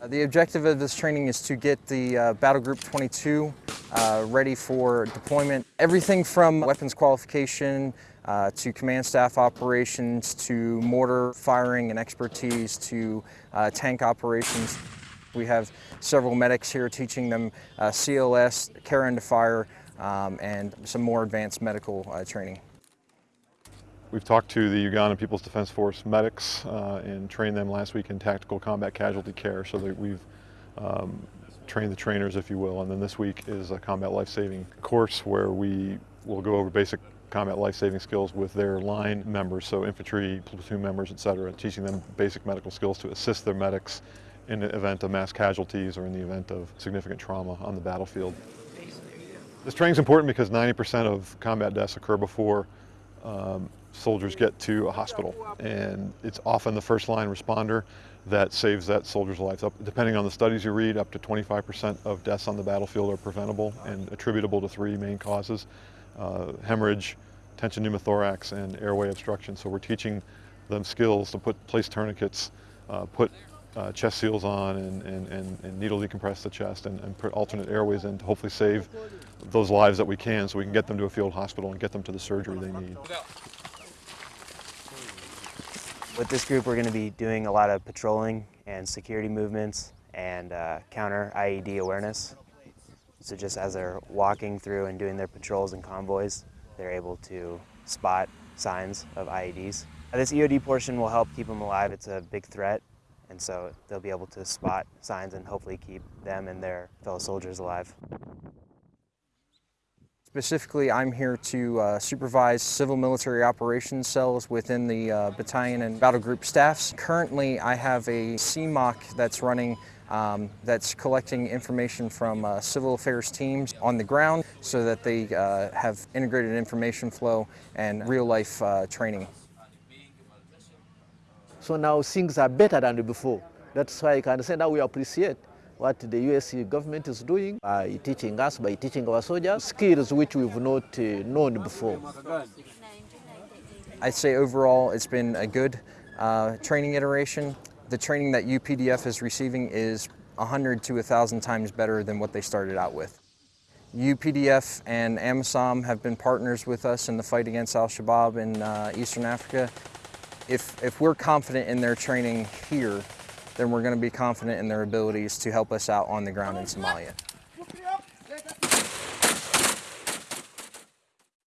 Uh, The objective of this training is to get the uh, Battle Group 22 uh, ready for deployment. Everything from weapons qualification uh, to command staff operations to mortar firing and expertise to uh, tank operations. We have several medics here teaching them uh, CLS, care under fire, um, and some more advanced medical training. We've talked to the Ugandan People's Defense Force medics uh, and trained them last week in tactical combat casualty care so that we've um, trained the trainers, if you will. And then this week is a combat life-saving course where we will go over basic combat life-saving skills with their line members, so infantry, platoon members, et cetera, teaching them basic medical skills to assist their medics in the event of mass casualties or in the event of significant trauma on the battlefield. This training is important because 90% of combat deaths occur before um, soldiers get to a hospital. And it's often the first line responder that saves that soldier's life. Up, depending on the studies you read, up to 25% of deaths on the battlefield are preventable and attributable to three main causes, uh, hemorrhage, tension pneumothorax, and airway obstruction. So we're teaching them skills to put place tourniquets, uh, put uh, chest seals on and, and, and, and, needle decompress the chest and, and put alternate airways in to hopefully save those lives that we can so we can get them to a field hospital and get them to the surgery they need. With this group, we're going to be doing a lot of patrolling and security movements and uh, counter IED awareness. So just as they're walking through and doing their patrols and convoys, they're able to spot signs of IEDs. This EOD portion will help keep them alive. It's a big threat, and so they'll be able to spot signs and hopefully keep them and their fellow soldiers alive. Specifically, I'm here to uh, supervise civil military operations cells within the uh, battalion and battle group staffs. Currently, I have a CMOC that's running um, that's collecting information from uh, civil affairs teams on the ground so that they uh, have integrated information flow and real-life uh, training. So now things are better than before. That's why I can say that we appreciate what the US government is doing by teaching us, by teaching our soldiers, skills which we've not uh, known before. I'd say overall it's been a good uh, training iteration. The training that UPDF is receiving is 100 to 1,000 times better than what they started out with. UPDF and AMISOM have been partners with us in the fight against al-Shabaab in uh, Eastern Africa. If, if we're confident in their training here, then we're going to be confident in their abilities to help us out on the ground in Somalia.